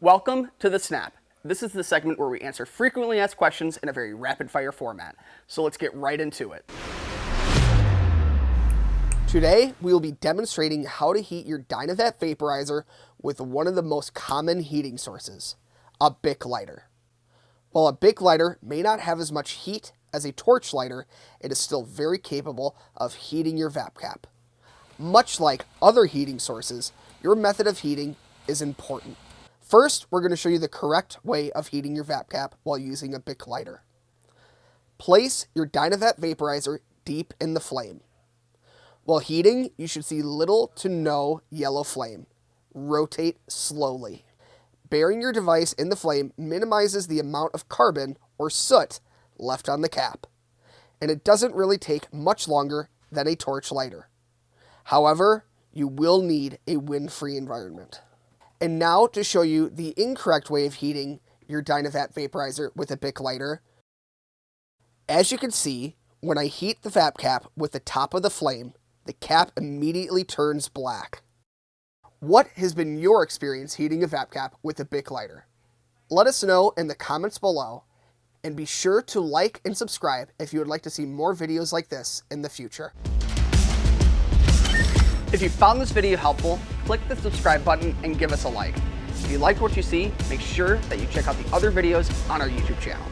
Welcome to The Snap. This is the segment where we answer frequently asked questions in a very rapid fire format. So let's get right into it. Today, we will be demonstrating how to heat your DynaVap vaporizer with one of the most common heating sources, a Bic lighter. While a Bic lighter may not have as much heat as a torch lighter, it is still very capable of heating your vap cap. Much like other heating sources, your method of heating is important. First, we're going to show you the correct way of heating your vap cap while using a Bic lighter. Place your DynaVap vaporizer deep in the flame. While heating, you should see little to no yellow flame. Rotate slowly. Burying your device in the flame minimizes the amount of carbon or soot left on the cap, and it doesn't really take much longer than a torch lighter. However, you will need a wind-free environment. And now to show you the incorrect way of heating your DynaVap vaporizer with a Bic lighter. As you can see, when I heat the vap cap with the top of the flame, the cap immediately turns black. What has been your experience heating a vap cap with a Bic lighter? Let us know in the comments below, and be sure to like and subscribe if you would like to see more videos like this in the future. If you found this video helpful, click the subscribe button and give us a like. If you liked what you see, make sure that you check out the other videos on our YouTube channel.